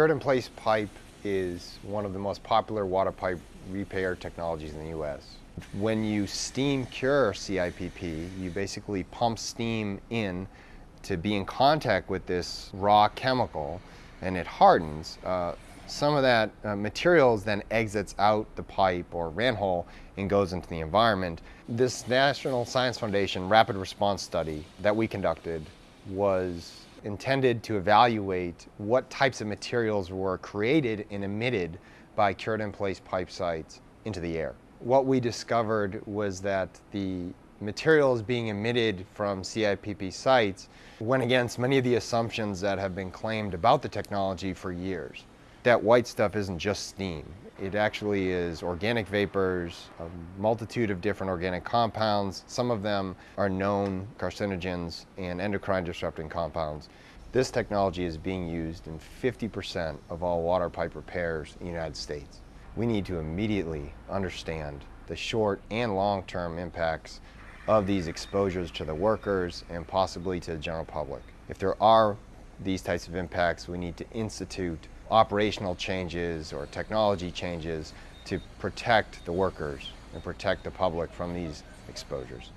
Cured in place pipe is one of the most popular water pipe repair technologies in the U.S. When you steam cure CIPP, you basically pump steam in to be in contact with this raw chemical and it hardens. Uh, some of that uh, materials then exits out the pipe or manhole and goes into the environment. This National Science Foundation rapid response study that we conducted was intended to evaluate what types of materials were created and emitted by cured in place pipe sites into the air. What we discovered was that the materials being emitted from CIPP sites went against many of the assumptions that have been claimed about the technology for years. That white stuff isn't just steam. It actually is organic vapors, a multitude of different organic compounds. Some of them are known carcinogens and endocrine disrupting compounds. This technology is being used in 50% of all water pipe repairs in the United States. We need to immediately understand the short and long-term impacts of these exposures to the workers and possibly to the general public. If there are these types of impacts, we need to institute operational changes or technology changes to protect the workers and protect the public from these exposures.